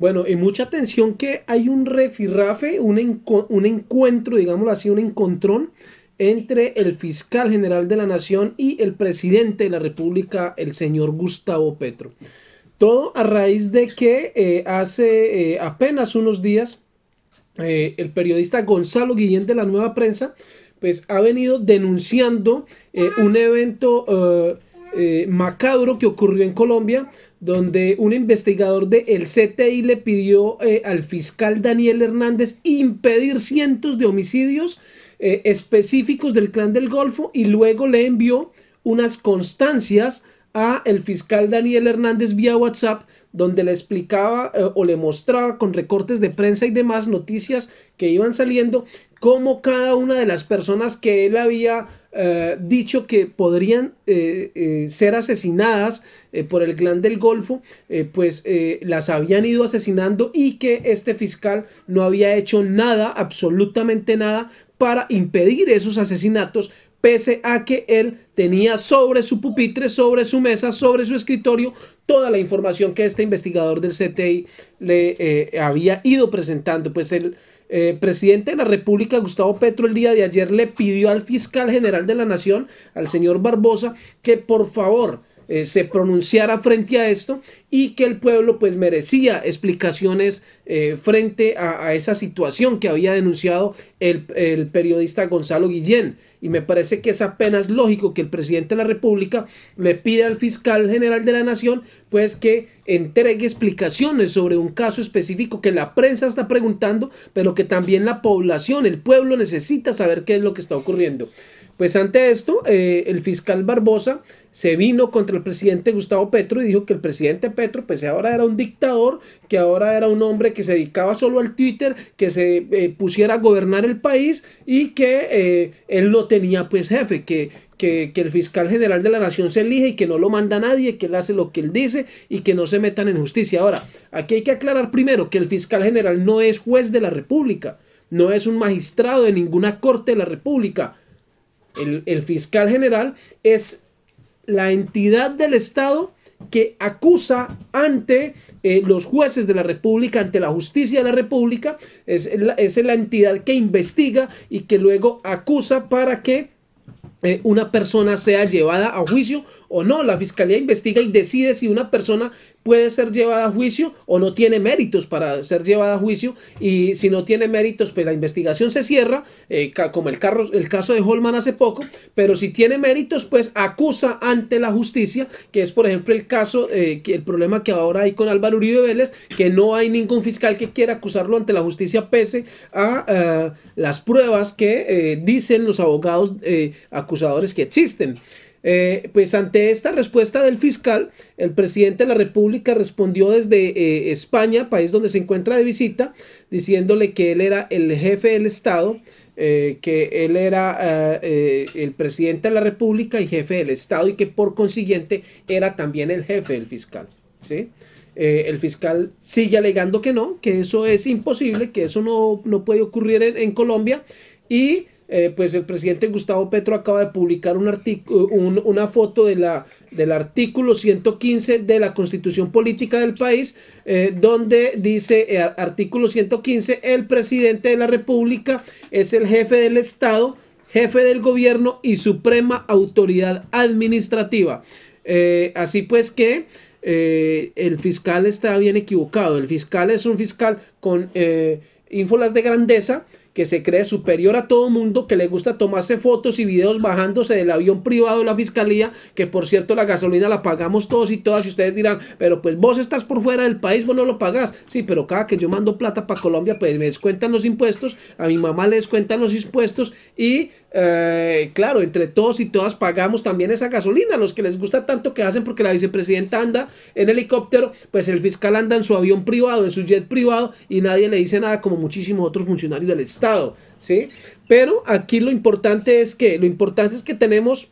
Bueno, y mucha atención que hay un refirrafe, un, un encuentro, digámoslo así, un encontrón entre el fiscal general de la nación y el presidente de la república, el señor Gustavo Petro. Todo a raíz de que eh, hace eh, apenas unos días eh, el periodista Gonzalo Guillén de la Nueva Prensa pues ha venido denunciando un evento macabro que ocurrió en Colombia donde un investigador del el CTI le pidió al fiscal Daniel Hernández impedir cientos de homicidios específicos del clan del Golfo y luego le envió unas constancias a el fiscal Daniel Hernández vía WhatsApp donde le explicaba eh, o le mostraba con recortes de prensa y demás noticias que iban saliendo cómo cada una de las personas que él había eh, dicho que podrían eh, ser asesinadas por el clan del Golfo, pues las habían ido asesinando y que este fiscal no había hecho nada, absolutamente nada, para impedir esos asesinatos, pese a que él tenía sobre su pupitre, sobre su mesa, sobre su escritorio, toda la información que este investigador del CTI le eh, había ido presentando. Pues el eh, presidente de la República, Gustavo Petro, el día de ayer le pidió al fiscal general de la Nación, al señor Barbosa, que por favor eh, se pronunciara frente a esto y que el pueblo pues merecía explicaciones eh, frente a, esa situación que había denunciado el, el, periodista Gonzalo Guillén. Y me parece que es apenas lógico que el presidente de la República le pida al fiscal general de la Nación pues que entregue explicaciones sobre un caso específico que la prensa está preguntando, pero que también la población, el pueblo necesita saber qué es lo que está ocurriendo. Pues ante esto, eh, el fiscal Barbosa se vino contra el presidente Gustavo Petro y dijo que el presidente Petro pues ahora era un dictador, que ahora era un hombre que se dedicaba solo al Twitter, que se eh, pusiera a gobernar el país y que eh, él no tenía pues jefe, que, que, que, el fiscal general de la nación se elige y que no lo manda nadie, que él hace lo que él dice y que no se metan en justicia. Ahora, aquí hay que aclarar primero que el fiscal general no es juez de la república, no es un magistrado de ninguna corte de la república, el, fiscal general es la entidad del Estado que acusa ante eh, los jueces de la República, ante la justicia de la República, es es la entidad que investiga y que luego acusa para que eh, una persona sea llevada a juicio o no. La fiscalía investiga y decide si una persona puede ser llevada a juicio o no tiene méritos para ser llevada a juicio y si no tiene méritos pues la investigación se cierra eh, como el, carro, el caso de Holman hace poco pero si tiene méritos pues acusa ante la justicia que es por ejemplo el caso eh, el problema que ahora hay con Álvaro Uribe Vélez que no hay ningún fiscal que quiera acusarlo ante la justicia pese a las pruebas que dicen los abogados acusadores que existen. Eh, pues ante esta respuesta del fiscal, el presidente de la República respondió desde eh, España, país donde se encuentra de visita, diciéndole que él era el jefe del Estado, eh, que él era el presidente de la República y jefe del Estado y que por consiguiente era también el jefe del fiscal. ¿sí? el fiscal sigue alegando que no, que eso es imposible, que eso no, no puede ocurrir en, en Colombia y eh, pues el presidente Gustavo Petro acaba de publicar un una foto de la, del artículo 115 de la Constitución Política del país, eh, donde dice, eh, artículo 115, el presidente de la República es el jefe del Estado, jefe del gobierno y suprema autoridad administrativa. así pues que el fiscal está bien equivocado. El fiscal es un fiscal con ínfolas de grandeza, que se cree superior a todo mundo, que le gusta tomarse fotos y videos bajándose del avión privado de la fiscalía, que por cierto la gasolina la pagamos todos y todas, y ustedes dirán, pero pues vos estás por fuera del país, vos no lo pagás. Sí, pero cada que yo mando plata para Colombia, pues me descuentan los impuestos, a mi mamá le descuentan los impuestos y eh, claro, entre todos y todas pagamos también esa gasolina, los que les gusta tanto que hacen porque la vicepresidenta anda en helicóptero, pues el fiscal anda en su avión privado, en su jet privado y nadie le dice nada como muchísimos otros funcionarios del Estado, ¿sí? Pero aquí lo importante es que, lo importante es que tenemos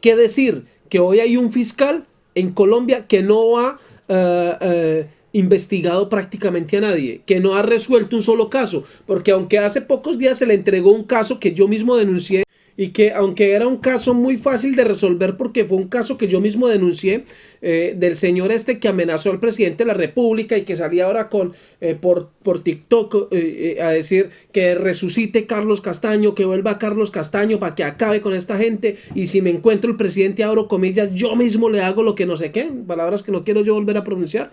que decir que hoy hay un fiscal en Colombia que no ha... Uh, uh, investigado prácticamente a nadie, que no ha resuelto un solo caso, porque aunque hace pocos días se le entregó un caso que yo mismo denuncié y que aunque era un caso muy fácil de resolver porque fue un caso que yo mismo denuncié, eh, del señor este que amenazó al presidente de la República y que salía ahora con eh, por, por TikTok eh, a decir que resucite Carlos Castaño, que vuelva Carlos Castaño para que acabe con esta gente y si me encuentro el presidente, abro comillas, yo mismo le hago lo que no sé qué, palabras que no quiero yo volver a pronunciar.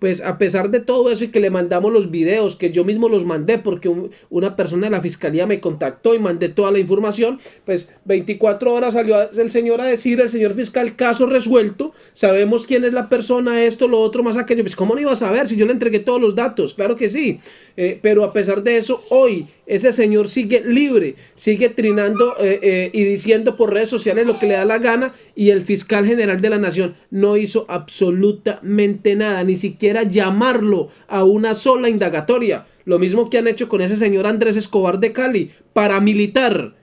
Pues a pesar de todo eso y que le mandamos los videos, que yo mismo los mandé porque una persona de la fiscalía me contactó y mandé toda la información, pues 24 horas salió el señor a decir, el señor fiscal, caso resuelto, sabemos quién es la persona, esto, lo otro, más aquello. Pues ¿cómo no iba a saber si yo le entregué todos los datos? Claro que sí. Eh, pero a pesar de eso, hoy ese señor sigue libre, sigue trinando eh, eh, y diciendo por redes sociales lo que le da la gana y el fiscal general de la nación no hizo absolutamente nada, ni siquiera llamarlo a una sola indagatoria. Lo mismo que han hecho con ese señor Andrés Escobar de Cali, paramilitar,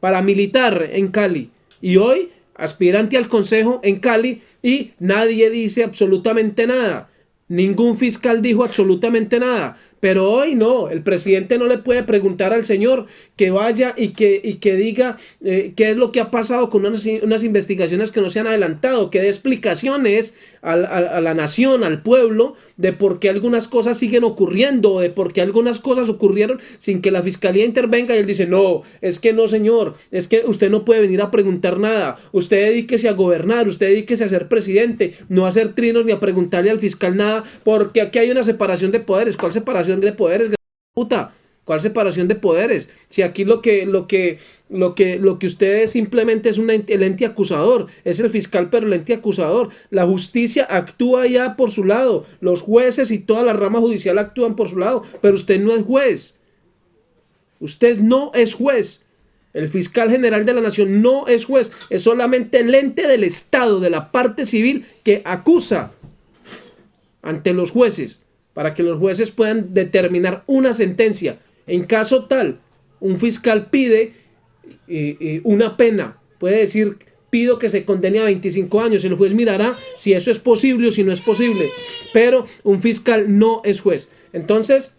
paramilitar en Cali. Y hoy aspirante al consejo en Cali y nadie dice absolutamente nada. Ningún fiscal dijo absolutamente nada. Pero hoy no, el presidente no le puede preguntar al señor que vaya y que, y que diga eh, qué es lo que ha pasado con unas, investigaciones que no se han adelantado, que dé explicaciones a, la nación, al pueblo, de por qué algunas cosas siguen ocurriendo, de por qué algunas cosas ocurrieron sin que la fiscalía intervenga y él dice, no, es que no señor, es que usted no puede venir a preguntar nada, usted dedíquese a gobernar, usted dedíquese a ser presidente, no a hacer trinos ni a preguntarle al fiscal nada, porque aquí hay una separación de poderes, ¿cuál separación de poderes? Puta, ¿Cuál separación de poderes? Si aquí lo que, lo que, lo que, lo que usted simplemente es un el ente acusador, es el fiscal pero el ente acusador. La justicia actúa ya por su lado, los jueces y toda la rama judicial actúan por su lado, pero usted no es juez. Usted no es juez. El fiscal general de la nación no es juez, es solamente el ente del Estado, de la parte civil, que acusa ante los jueces, para que los jueces puedan determinar una sentencia en caso tal, un fiscal pide eh, eh, una pena, puede decir, pido que se condene a 25 años, el juez mirará si eso es posible o si no es posible, pero un fiscal no es juez. Entonces,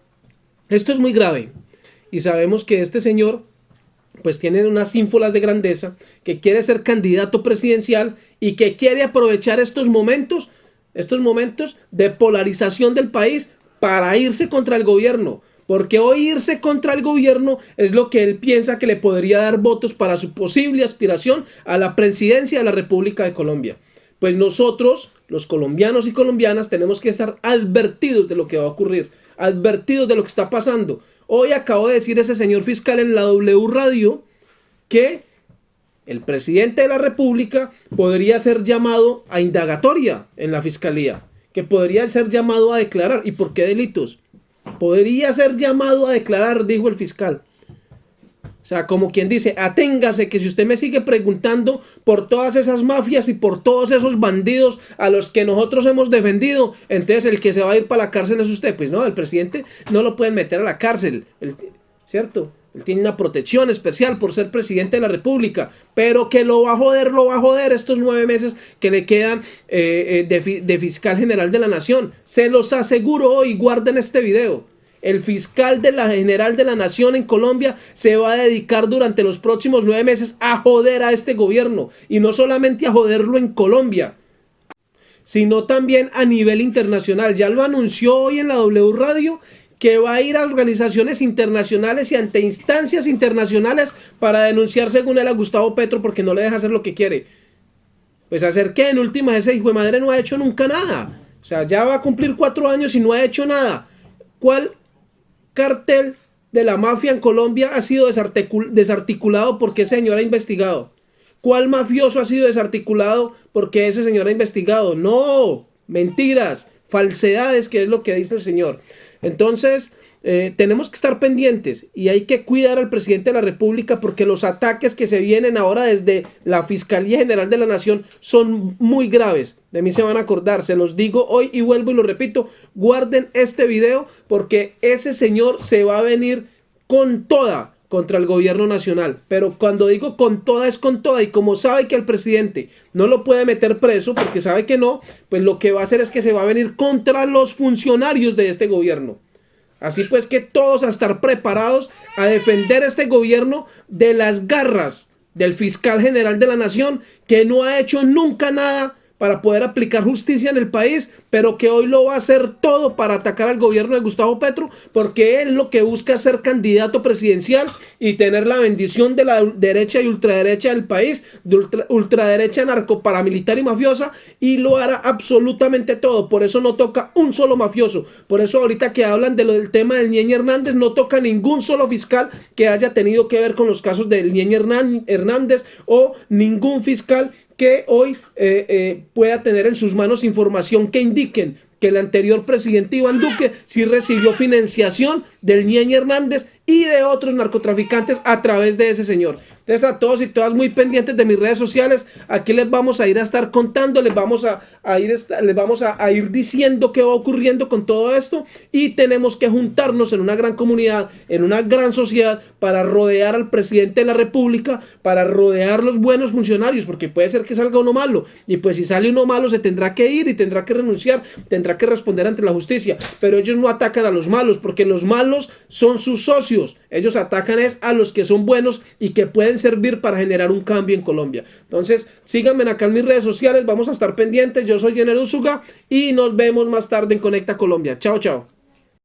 esto es muy grave. Y sabemos que este señor pues tiene unas ínfolas de grandeza, que quiere ser candidato presidencial y que quiere aprovechar estos momentos, estos momentos de polarización del país para irse contra el gobierno, porque hoy irse contra el gobierno es lo que él piensa que le podría dar votos para su posible aspiración a la presidencia de la República de Colombia. Pues nosotros, los colombianos y colombianas, tenemos que estar advertidos de lo que va a ocurrir, advertidos de lo que está pasando. Hoy acabo de decir ese señor fiscal en la W Radio que el presidente de la República podría ser llamado a indagatoria en la fiscalía, que podría ser llamado a declarar. ¿Y por qué delitos? Podría ser llamado a declarar, dijo el fiscal. O sea, como quien dice, aténgase que si usted me sigue preguntando por todas esas mafias y por todos esos bandidos a los que nosotros hemos defendido, entonces el que se va a ir para la cárcel es usted. Pues no, el presidente no lo pueden meter a la cárcel, ¿cierto? Él tiene una protección especial por ser presidente de la república, pero que lo va a joder, lo va a joder estos nueve meses que le quedan eh, eh, de, fiscal general de la nación. Se los aseguro hoy, guarden este video. El fiscal de la general de la nación en Colombia se va a dedicar durante los próximos nueve meses a joder a este gobierno. Y no solamente a joderlo en Colombia, sino también a nivel internacional. Ya lo anunció hoy en la W Radio que va a ir a organizaciones internacionales y ante instancias internacionales para denunciar según él a Gustavo Petro porque no le deja hacer lo que quiere. Pues hacer que en última ese hijo de madre no ha hecho nunca nada. O sea, ya va a cumplir cuatro años y no ha hecho nada. ¿Cuál cartel de la mafia en Colombia ha sido desarticulado porque ese señor ha investigado? ¿Cuál mafioso ha sido desarticulado porque ese señor ha investigado? No, mentiras, falsedades, que es lo que dice el señor. Entonces, eh, tenemos que estar pendientes y hay que cuidar al presidente de la República porque los ataques que se vienen ahora desde la Fiscalía General de la Nación son muy graves. De mí se van a acordar, se los digo hoy y vuelvo y lo repito, guarden este video porque ese señor se va a venir con toda contra el gobierno nacional. Pero cuando digo con toda es con toda y como sabe que el presidente no lo puede meter preso porque sabe que no, pues lo que va a hacer es que se va a venir contra los funcionarios de este gobierno. Así pues que todos a estar preparados a defender este gobierno de las garras del fiscal general de la nación que no ha hecho nunca nada para poder aplicar justicia en el país, pero que hoy lo va a hacer todo para atacar al gobierno de Gustavo Petro, porque él lo que busca es ser candidato presidencial y tener la bendición de la derecha y ultraderecha del país, de ultraderecha narcoparamilitar y mafiosa, y lo hará absolutamente todo. Por eso no toca un solo mafioso. Por eso ahorita que hablan de lo del tema del Ñeñe Hernández, no toca ningún solo fiscal que haya tenido que ver con los casos del Ñeñe Hernández o ningún fiscal que hoy eh, eh, pueda tener en sus manos información que indiquen que el anterior presidente Iván Duque sí recibió financiación del Ñeñe Hernández y de otros narcotraficantes a través de ese señor. Entonces a todos y todas muy pendientes de mis redes sociales, aquí les vamos a ir a estar contando, les vamos a, ir, les vamos a, ir diciendo qué va ocurriendo con todo esto y tenemos que juntarnos en una gran comunidad, en una gran sociedad para rodear al presidente de la república, para rodear los buenos funcionarios, porque puede ser que salga uno malo y pues si sale uno malo se tendrá que ir y tendrá que renunciar, tendrá que responder ante la justicia, pero ellos no atacan a los malos porque los malos son sus socios, ellos atacan es a los que son buenos y que servir para generar un cambio en Colombia. Entonces, síganme acá en mis redes sociales, vamos a estar pendientes. Yo soy Jenner Usuga y nos vemos más tarde en Conecta Colombia. Chao, chao.